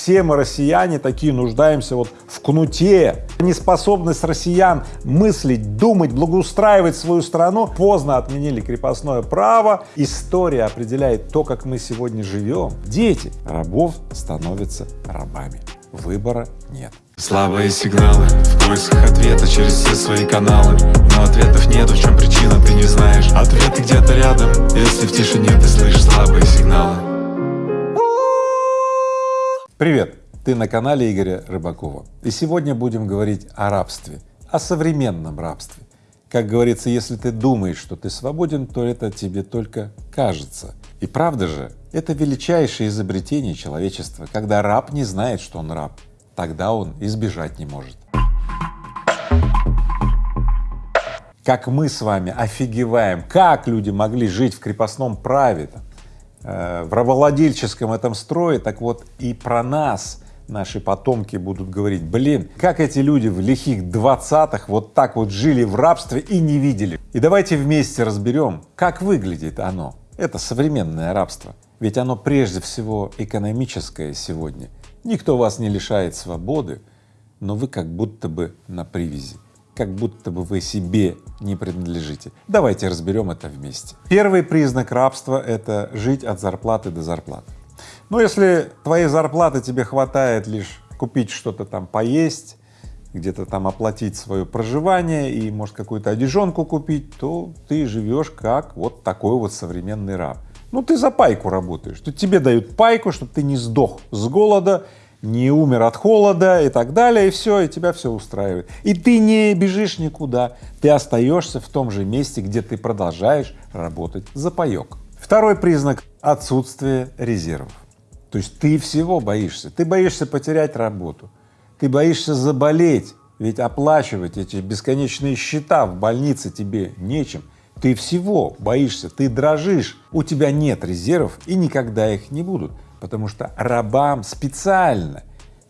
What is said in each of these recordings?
Все мы россияне такие нуждаемся вот в кнуте. Неспособность россиян мыслить, думать, благоустраивать свою страну. Поздно отменили крепостное право. История определяет то, как мы сегодня живем. Дети рабов становятся рабами. Выбора нет. Слабые сигналы в поисках ответа через все свои каналы Но ответов нету, в чем причина, ты не знаешь Ответы где-то рядом, если в тишине ты слышишь слабые сигналы Привет! Ты на канале Игоря Рыбакова. И сегодня будем говорить о рабстве, о современном рабстве. Как говорится, если ты думаешь, что ты свободен, то это тебе только кажется. И правда же, это величайшее изобретение человечества, когда раб не знает, что он раб тогда он избежать не может. Как мы с вами офигеваем, как люди могли жить в крепостном праве, там, э, в рабовладельческом этом строе, так вот и про нас наши потомки будут говорить, блин, как эти люди в лихих двадцатых вот так вот жили в рабстве и не видели. И давайте вместе разберем, как выглядит оно, это современное рабство, ведь оно прежде всего экономическое сегодня, Никто вас не лишает свободы, но вы как будто бы на привязи, как будто бы вы себе не принадлежите. Давайте разберем это вместе. Первый признак рабства — это жить от зарплаты до зарплаты. Но если твоей зарплаты тебе хватает лишь купить что-то там поесть, где-то там оплатить свое проживание и, может, какую-то одежонку купить, то ты живешь как вот такой вот современный раб. Ну, ты за пайку работаешь, то тебе дают пайку, чтобы ты не сдох с голода, не умер от холода и так далее, и все, и тебя все устраивает. И ты не бежишь никуда, ты остаешься в том же месте, где ты продолжаешь работать за паек. Второй признак — отсутствие резервов. То есть ты всего боишься, ты боишься потерять работу, ты боишься заболеть, ведь оплачивать эти бесконечные счета в больнице тебе нечем, ты всего боишься, ты дрожишь, у тебя нет резервов и никогда их не будут, потому что рабам специально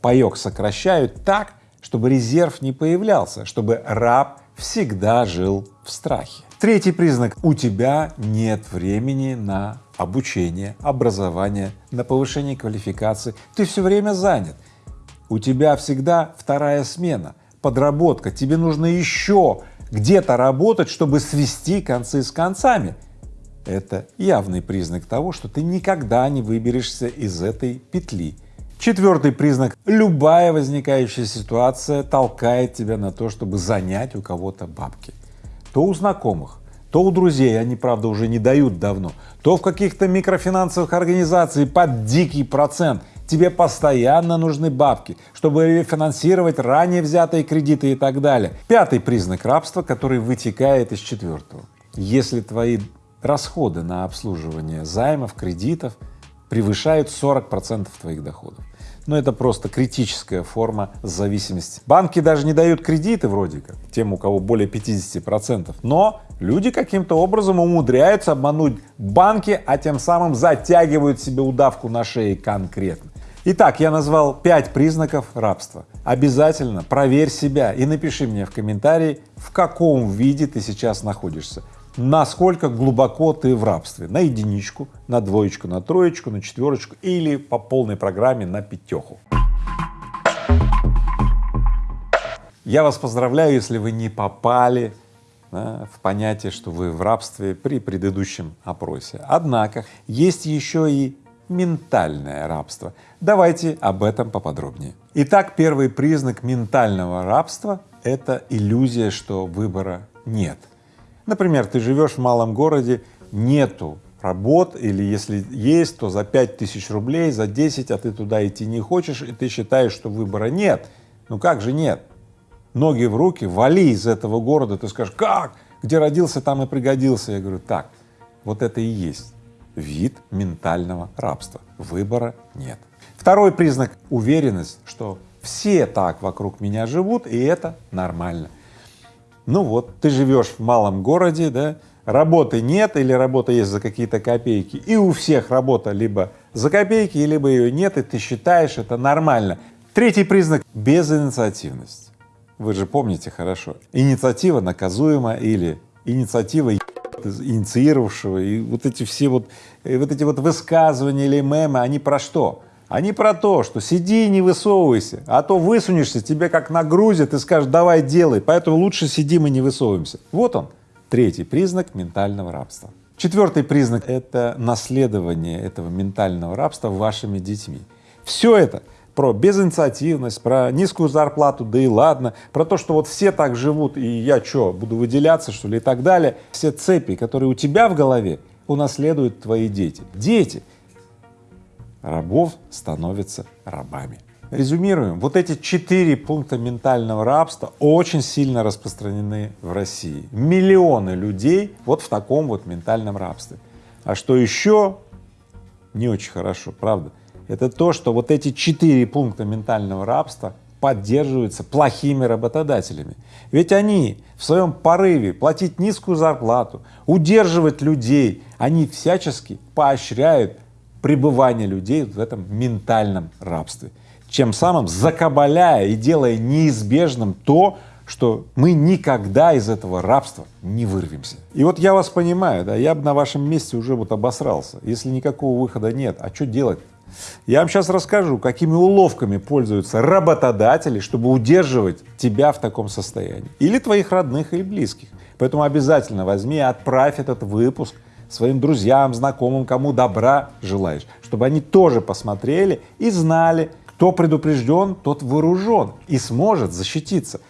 паек сокращают так, чтобы резерв не появлялся, чтобы раб всегда жил в страхе. Третий признак — у тебя нет времени на обучение, образование, на повышение квалификации, ты все время занят, у тебя всегда вторая смена, подработка, тебе нужно еще где-то работать, чтобы свести концы с концами. Это явный признак того, что ты никогда не выберешься из этой петли. Четвертый признак — любая возникающая ситуация толкает тебя на то, чтобы занять у кого-то бабки. То у знакомых, то у друзей, они, правда, уже не дают давно, то в каких-то микрофинансовых организациях под дикий процент — тебе постоянно нужны бабки, чтобы финансировать ранее взятые кредиты и так далее. Пятый признак рабства, который вытекает из четвертого. Если твои расходы на обслуживание займов, кредитов превышают 40 процентов твоих доходов. Но это просто критическая форма зависимости. Банки даже не дают кредиты вроде как тем, у кого более 50 процентов, но люди каким-то образом умудряются обмануть банки, а тем самым затягивают себе удавку на шее конкретно. Итак, я назвал пять признаков рабства. Обязательно проверь себя и напиши мне в комментарии, в каком виде ты сейчас находишься, насколько глубоко ты в рабстве, на единичку, на двоечку, на троечку, на четверочку или по полной программе на пятеху. Я вас поздравляю, если вы не попали да, в понятие, что вы в рабстве при предыдущем опросе. Однако есть еще и ментальное рабство. Давайте об этом поподробнее. Итак, первый признак ментального рабства — это иллюзия, что выбора нет. Например, ты живешь в малом городе, нету работ, или если есть, то за пять тысяч рублей, за 10, а ты туда идти не хочешь, и ты считаешь, что выбора нет. Ну как же нет? Ноги в руки, вали из этого города, ты скажешь, как? Где родился, там и пригодился. Я говорю, так, вот это и есть вид ментального рабства. Выбора нет. Второй признак — уверенность, что все так вокруг меня живут, и это нормально. Ну вот, ты живешь в малом городе, да, работы нет или работа есть за какие-то копейки, и у всех работа либо за копейки, либо ее нет, и ты считаешь это нормально. Третий признак — безинициативность. Вы же помните хорошо, инициатива наказуема или инициатива инициировавшего, и вот эти все вот, вот эти вот высказывания или мемы, они про что? А не про то, что сиди и не высовывайся, а то высунешься, тебе как нагрузят и скажешь, давай делай, поэтому лучше сидим и не высовываемся. Вот он, третий признак ментального рабства. Четвертый признак — это наследование этого ментального рабства вашими детьми. Все это про безинициативность, про низкую зарплату, да и ладно, про то, что вот все так живут, и я что, буду выделяться, что ли, и так далее. Все цепи, которые у тебя в голове, унаследуют твои дети. Дети рабов становятся рабами. Резюмируем, вот эти четыре пункта ментального рабства очень сильно распространены в России. Миллионы людей вот в таком вот ментальном рабстве. А что еще не очень хорошо, правда, это то, что вот эти четыре пункта ментального рабства поддерживаются плохими работодателями. Ведь они в своем порыве платить низкую зарплату, удерживать людей, они всячески поощряют пребывание людей в этом ментальном рабстве чем самым закабаляя и делая неизбежным то, что мы никогда из этого рабства не вырвемся. И вот я вас понимаю, да, я бы на вашем месте уже вот обосрался. Если никакого выхода нет, а что делать? Я вам сейчас расскажу, какими уловками пользуются работодатели, чтобы удерживать тебя в таком состоянии. Или твоих родных, или близких. Поэтому обязательно возьми и отправь этот выпуск своим друзьям, знакомым, кому добра желаешь, чтобы они тоже посмотрели и знали, кто предупрежден, тот вооружен и сможет защититься.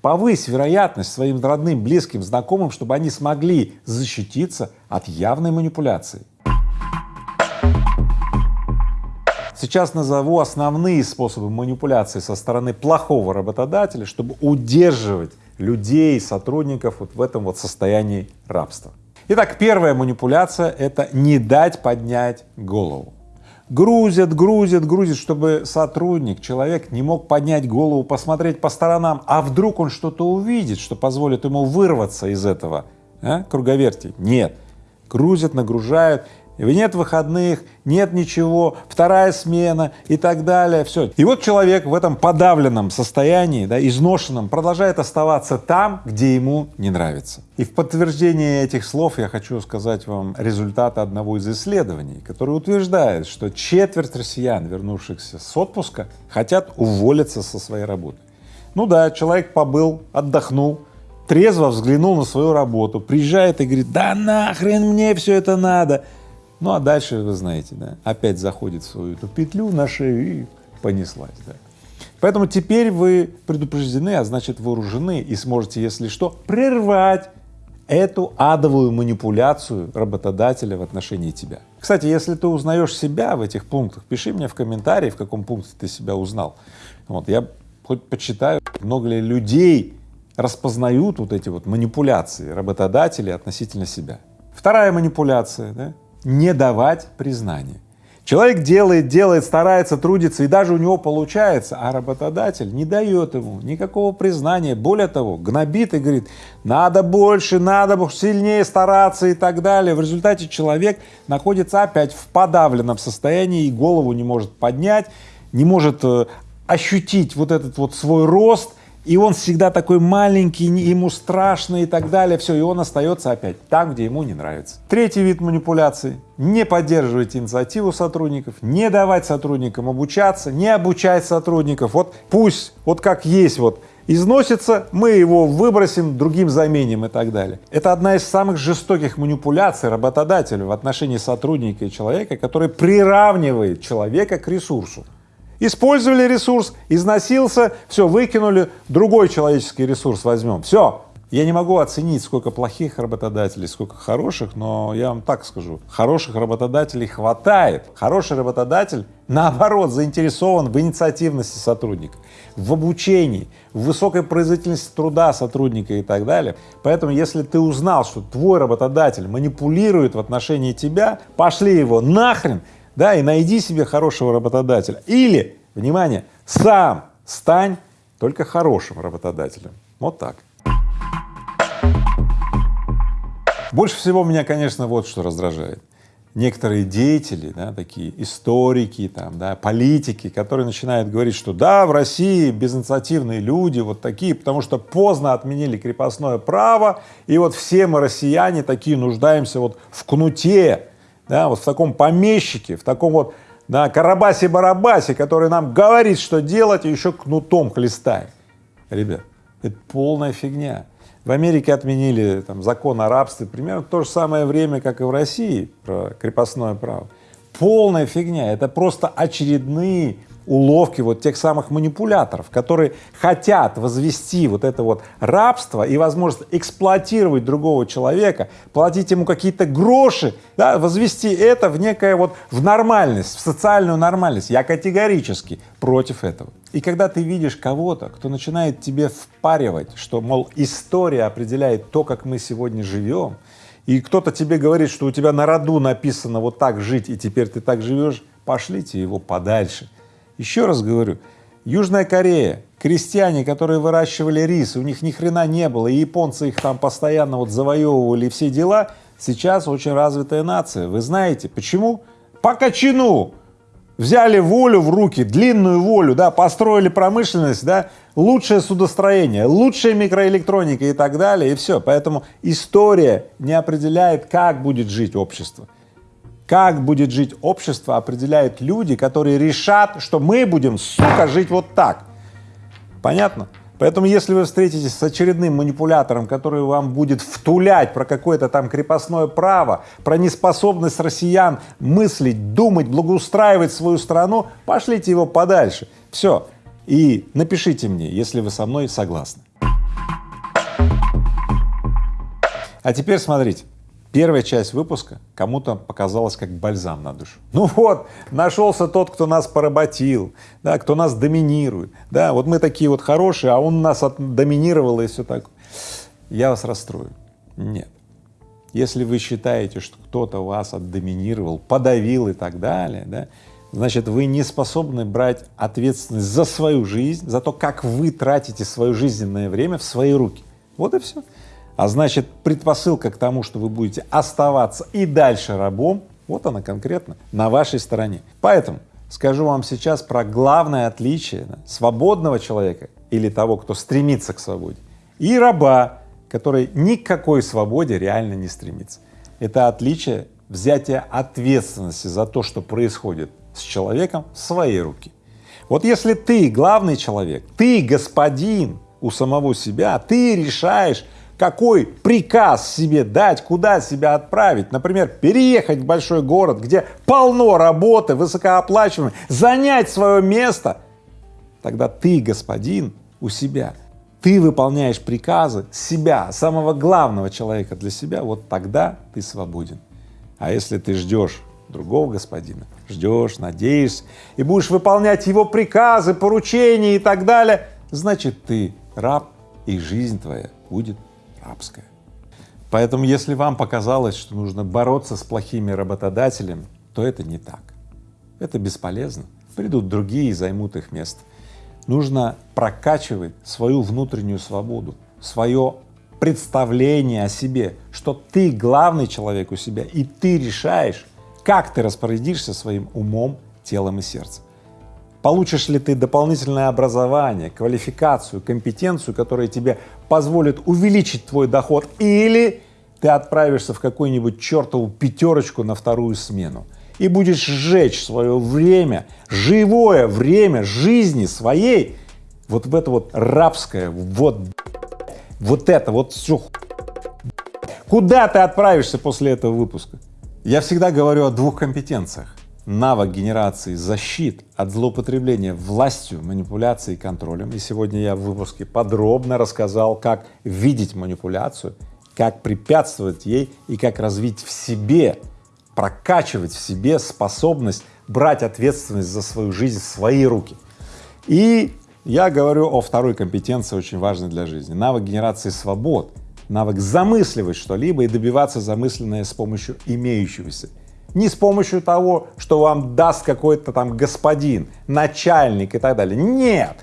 Повысь вероятность своим родным, близким, знакомым, чтобы они смогли защититься от явной манипуляции. Сейчас назову основные способы манипуляции со стороны плохого работодателя, чтобы удерживать людей, сотрудников вот в этом вот состоянии рабства. Итак, первая манипуляция — это не дать поднять голову грузят, грузят, грузят, чтобы сотрудник, человек не мог поднять голову, посмотреть по сторонам, а вдруг он что-то увидит, что позволит ему вырваться из этого а, круговерти. Нет, грузят, нагружают, нет выходных, нет ничего, вторая смена и так далее, все. И вот человек в этом подавленном состоянии, да, изношенном, продолжает оставаться там, где ему не нравится. И в подтверждение этих слов я хочу сказать вам результаты одного из исследований, который утверждает, что четверть россиян, вернувшихся с отпуска, хотят уволиться со своей работы. Ну да, человек побыл, отдохнул, трезво взглянул на свою работу, приезжает и говорит, да нахрен мне все это надо, ну а дальше, вы знаете, да, опять заходит в свою эту петлю на шею и понеслась, да. Поэтому теперь вы предупреждены, а значит вооружены и сможете, если что, прервать эту адовую манипуляцию работодателя в отношении тебя. Кстати, если ты узнаешь себя в этих пунктах, пиши мне в комментарии, в каком пункте ты себя узнал. Вот, я хоть почитаю, много ли людей распознают вот эти вот манипуляции работодателей относительно себя. Вторая манипуляция, да, не давать признания. Человек делает, делает, старается, трудится, и даже у него получается, а работодатель не дает ему никакого признания. Более того, гнобит и говорит, надо больше, надо сильнее стараться и так далее. В результате человек находится опять в подавленном состоянии и голову не может поднять, не может э, ощутить вот этот вот свой рост, и он всегда такой маленький, ему страшно и так далее, все, и он остается опять там, где ему не нравится. Третий вид манипуляции — не поддерживать инициативу сотрудников, не давать сотрудникам обучаться, не обучать сотрудников, вот пусть, вот как есть, вот износится, мы его выбросим, другим заменим и так далее. Это одна из самых жестоких манипуляций работодателя в отношении сотрудника и человека, который приравнивает человека к ресурсу. Использовали ресурс, износился, все, выкинули, другой человеческий ресурс возьмем, все. Я не могу оценить, сколько плохих работодателей, сколько хороших, но я вам так скажу, хороших работодателей хватает. Хороший работодатель, наоборот, заинтересован в инициативности сотрудника, в обучении, в высокой производительности труда сотрудника и так далее. Поэтому, если ты узнал, что твой работодатель манипулирует в отношении тебя, пошли его нахрен да, и найди себе хорошего работодателя. Или, внимание, сам стань только хорошим работодателем. Вот так. Больше всего меня, конечно, вот что раздражает. Некоторые деятели, да, такие историки, там, да, политики, которые начинают говорить, что да, в России безинициативные люди вот такие, потому что поздно отменили крепостное право, и вот все мы, россияне, такие нуждаемся вот в кнуте, да, вот в таком помещике, в таком вот да, Карабаси-Барабаси, который нам говорит, что делать, и еще кнутом хлестает. Ребят, это полная фигня. В Америке отменили там, закон о рабстве примерно в то же самое время, как и в России про крепостное право. Полная фигня, это просто очередные уловки вот тех самых манипуляторов, которые хотят возвести вот это вот рабство и возможность эксплуатировать другого человека, платить ему какие-то гроши, да, возвести это в некое вот в нормальность, в социальную нормальность. Я категорически против этого. И когда ты видишь кого-то, кто начинает тебе впаривать, что, мол, история определяет то, как мы сегодня живем, и кто-то тебе говорит, что у тебя на роду написано вот так жить, и теперь ты так живешь, пошлите его подальше. Еще раз говорю, Южная Корея, крестьяне, которые выращивали рис, у них ни хрена не было, и японцы их там постоянно вот завоевывали все дела, сейчас очень развитая нация. Вы знаете, почему? По качину! Взяли волю в руки, длинную волю, да, построили промышленность, да, лучшее судостроение, лучшая микроэлектроника и так далее, и все. Поэтому история не определяет, как будет жить общество. Как будет жить общество, определяют люди, которые решат, что мы будем, сука, жить вот так. Понятно? Поэтому, если вы встретитесь с очередным манипулятором, который вам будет втулять про какое-то там крепостное право, про неспособность россиян мыслить, думать, благоустраивать свою страну, пошлите его подальше. Все. И напишите мне, если вы со мной согласны. А теперь смотрите. Первая часть выпуска кому-то показалась как бальзам на душу. Ну вот, нашелся тот, кто нас поработил, да, кто нас доминирует, да, вот мы такие вот хорошие, а он нас доминировал и все такое. Я вас расстрою. Нет. Если вы считаете, что кто-то вас отдоминировал, подавил и так далее, да, значит, вы не способны брать ответственность за свою жизнь, за то, как вы тратите свое жизненное время в свои руки. Вот и все. А значит, предпосылка к тому, что вы будете оставаться и дальше рабом, вот она конкретно на вашей стороне. Поэтому скажу вам сейчас про главное отличие свободного человека или того, кто стремится к свободе, и раба, который ни к какой свободе реально не стремится. Это отличие взятия ответственности за то, что происходит с человеком в свои руки. Вот если ты главный человек, ты господин у самого себя, ты решаешь, какой приказ себе дать, куда себя отправить, например, переехать в большой город, где полно работы, высокооплачиваемой, занять свое место, тогда ты господин у себя, ты выполняешь приказы себя, самого главного человека для себя, вот тогда ты свободен. А если ты ждешь другого господина, ждешь, надеешься и будешь выполнять его приказы, поручения и так далее, значит, ты раб, и жизнь твоя будет рабская. Поэтому если вам показалось, что нужно бороться с плохими работодателями, то это не так. Это бесполезно. Придут другие и займут их место. Нужно прокачивать свою внутреннюю свободу, свое представление о себе, что ты главный человек у себя, и ты решаешь, как ты распорядишься своим умом, телом и сердцем. Получишь ли ты дополнительное образование, квалификацию, компетенцию, которая тебе позволит увеличить твой доход, или ты отправишься в какую-нибудь чертову пятерочку на вторую смену и будешь сжечь свое время, живое время жизни своей вот в это вот рабское, вот, вот это, вот все. Куда ты отправишься после этого выпуска? Я всегда говорю о двух компетенциях навык генерации защит от злоупотребления властью, манипуляцией и контролем. И сегодня я в выпуске подробно рассказал, как видеть манипуляцию, как препятствовать ей и как развить в себе, прокачивать в себе способность брать ответственность за свою жизнь в свои руки. И я говорю о второй компетенции, очень важной для жизни — навык генерации свобод, навык замысливать что-либо и добиваться замысленное с помощью имеющегося не с помощью того, что вам даст какой-то там господин, начальник и так далее. Нет!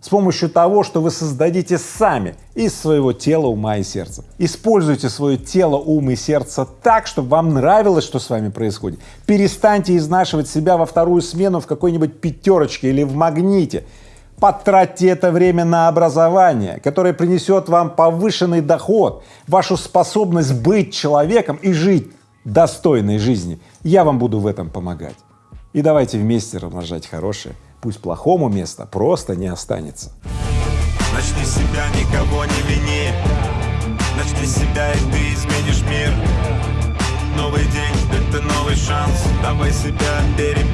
С помощью того, что вы создадите сами из своего тела, ума и сердца. Используйте свое тело, ум и сердце так, чтобы вам нравилось, что с вами происходит. Перестаньте изнашивать себя во вторую смену в какой-нибудь пятерочке или в магните. Потратьте это время на образование, которое принесет вам повышенный доход, вашу способность быть человеком и жить достойной жизни. Я вам буду в этом помогать. И давайте вместе размножать хорошее, пусть плохому места просто не останется. Начни себя, никого не вини Начни себя, и ты изменишь мир Новый день — это новый шанс Давай себя переменить